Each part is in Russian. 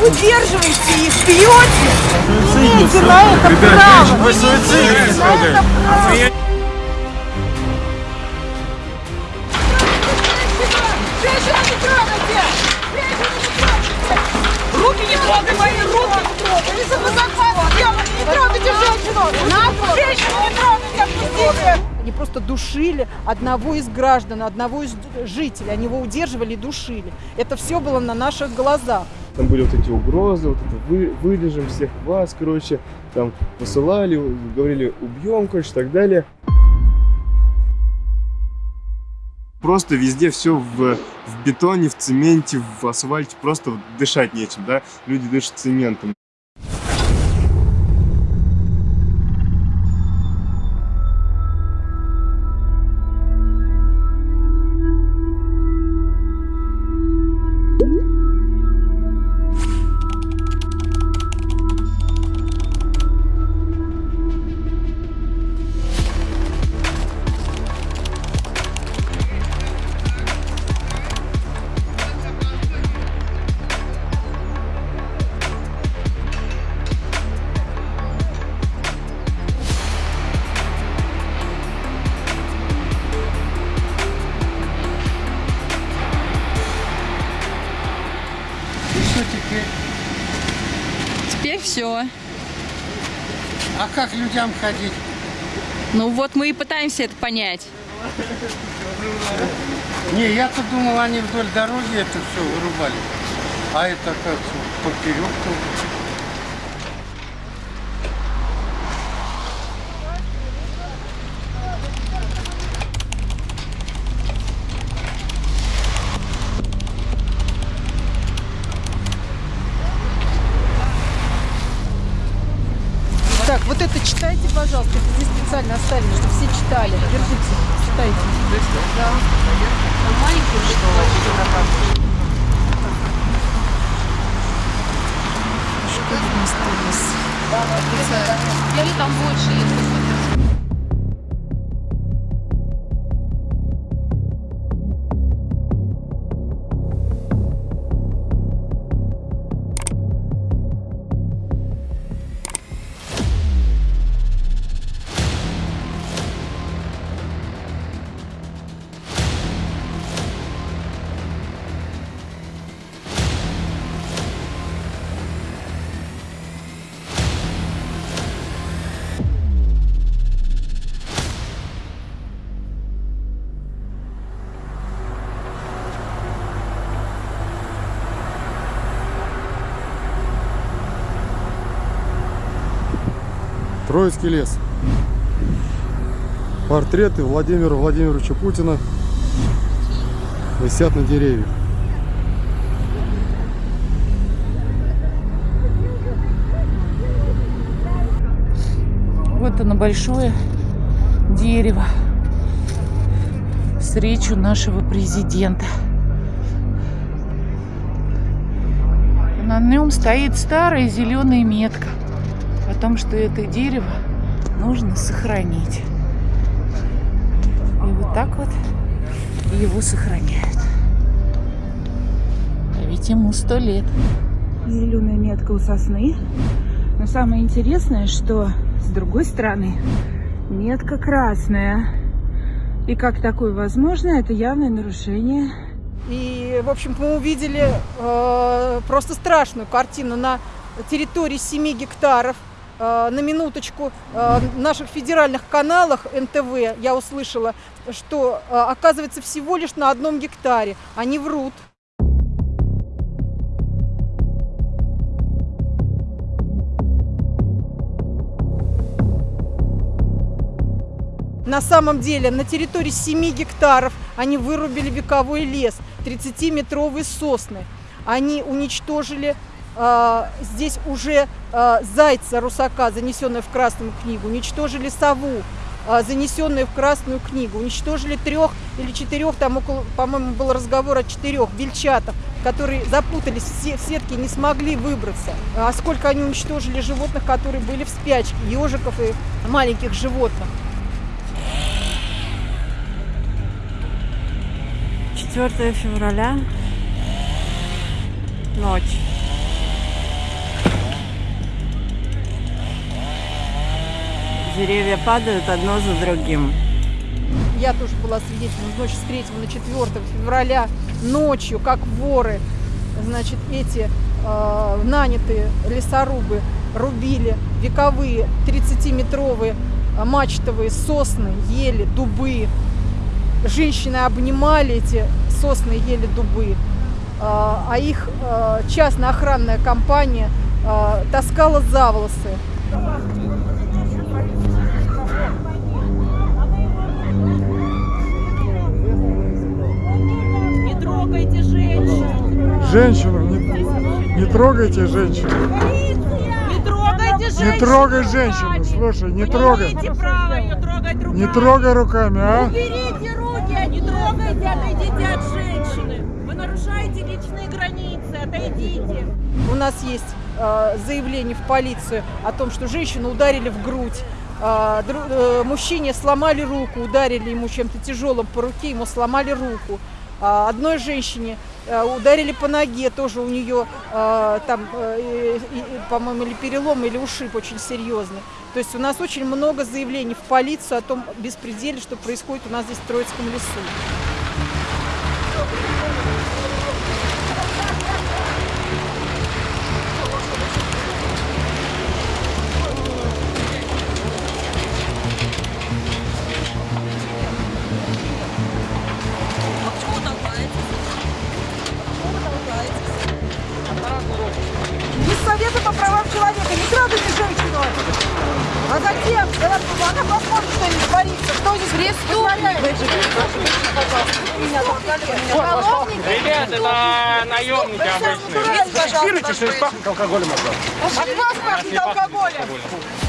Удерживайте их, пьете! Имейте на это право! Вы трогайте! Руки не трогай мои руки! Не трогай! Если вы сделали, не трогайте! Женщину просто душили одного из граждан, одного из жителей. Они его удерживали и душили. Это все было на наших глазах. Там были вот эти угрозы, вот это вы, вырежем всех вас, короче, там посылали, говорили убьем, короче, и так далее. Просто везде все в, в бетоне, в цементе, в асфальте, просто дышать нечем, да? Люди дышат цементом. Все. А как людям ходить? Ну вот мы и пытаемся это понять. Не, я-то думал, они вдоль дороги это все вырубали. А это как поперек тоже. Так, вот это читайте, пожалуйста. Здесь специально оставили, чтобы все читали. Держите, читайте. Да. Или там больше, если Троицкий лес. Портреты Владимира Владимировича Путина висят на деревьях. Вот оно большое дерево с речью нашего президента. На нем стоит старая зеленая метка о том, что это дерево нужно сохранить. И вот так вот его сохраняют. А ведь ему сто лет. зеленая метка у сосны. Но самое интересное, что с другой стороны метка красная. И как такое возможно, это явное нарушение. И, в общем мы увидели э, просто страшную картину на территории 7 гектаров. Э, на минуточку э, в наших федеральных каналах НТВ я услышала, что э, оказывается всего лишь на одном гектаре. Они врут. На самом деле на территории 7 гектаров они вырубили вековой лес, 30-метровые сосны. Они уничтожили здесь уже э, зайца русака, занесенную в Красную книгу, уничтожили сову, э, занесенную в Красную книгу, уничтожили трех или четырех, там около, по-моему, был разговор о четырех бельчатах, которые запутались в се- в сетке не смогли выбраться. А сколько они уничтожили животных, которые были в спячке, ежиков и маленьких животных. 4 февраля. Ночь. Деревья падают одно за другим. Я тоже была свидетелем ночь с 3 на 4 февраля ночью, как воры, значит, эти э, нанятые лесорубы рубили вековые 30-метровые э, мачтовые сосны, ели, дубы. Женщины обнимали эти сосны, ели, дубы. Э, а их э, частная охранная компания э, таскала за волосы. Женщину, не, не трогайте женщину. Не трогайте женщин! Не трогай женщину, слушай, не Вы трогай. Не имеете права ее трогать руками! Не трогай руками, а? Уберите руки, а не трогайте, отойдите от женщины! Вы нарушаете личные границы, отойдите! У нас есть э, заявление в полицию о том, что женщину ударили в грудь. Дру- э, мужчине сломали руку, ударили ему чем-то тяжелым по руке, ему сломали руку. А одной женщине э, ударили по ноге, тоже у нее э, там, э, по-моему, или перелом, или ушиб очень серьезный. То есть у нас очень много заявлений в полицию о том беспределе, что происходит у нас здесь в Троицком лесу. Преступник? Ребят, это наемники обычные. Фиксируйте, что здесь пахнет алкоголем от вас. От вас пахнет алкоголем!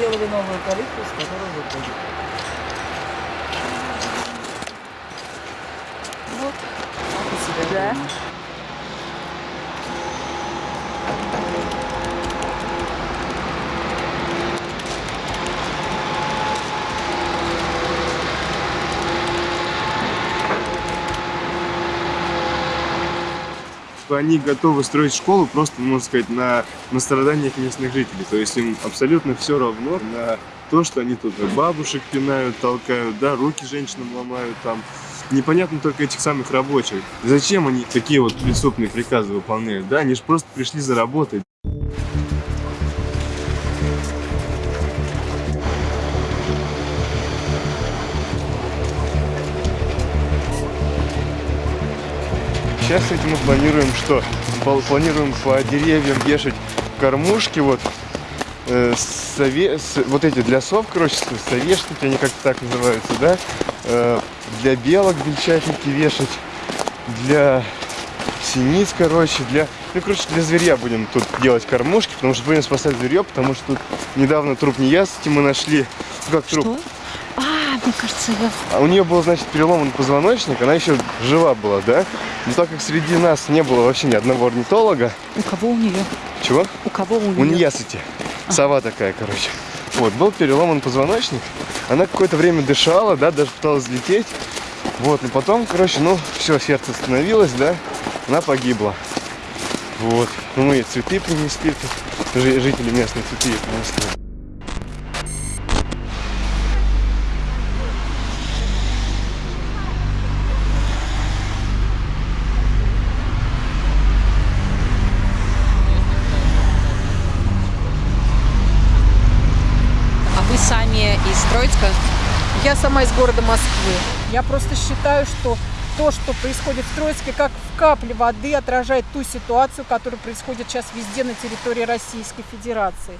Сделали новую калитку, с которой выходит. Вот. Как у себя дома. Что они готовы строить школу просто, можно сказать, на, на страданиях местных жителей. То есть им абсолютно все равно на то, что они тут бабушек пинают, толкают, да, руки женщинам ломают там. Непонятно только этих самых рабочих. Зачем они такие вот преступные приказы выполняют? Да, они же просто пришли заработать. Сейчас этим мы планируем что? Планируем по деревьям вешать кормушки, вот, э, сове- с- вот эти для сов, короче, совешники, они как-то так называются, да? Э, для белок бельчатники вешать, для синиц, короче, для, ну, короче, для зверя будем тут делать кормушки, потому что будем спасать зверье, потому что тут недавно труп неясыти мы нашли. Как труп? А, мне кажется, я... А у нее был, значит, переломан позвоночник, она еще жива была, да? Но так как среди нас не было вообще ни одного орнитолога, У кого у нее? чего? У кого у У нее? неясыти. Сова такая, короче. Вот, был переломан позвоночник. Она какое-то время дышала, да, даже пыталась взлететь. Вот, но потом, короче, ну, все, сердце остановилось, да, она погибла. Вот. Ну, мы ей цветы принесли, жители местные цветы принесли. Из Троицка. Я сама из города Москвы. Я просто считаю, что то, что происходит в Троицке, как в капле воды отражает ту ситуацию, которая происходит сейчас везде на территории Российской Федерации.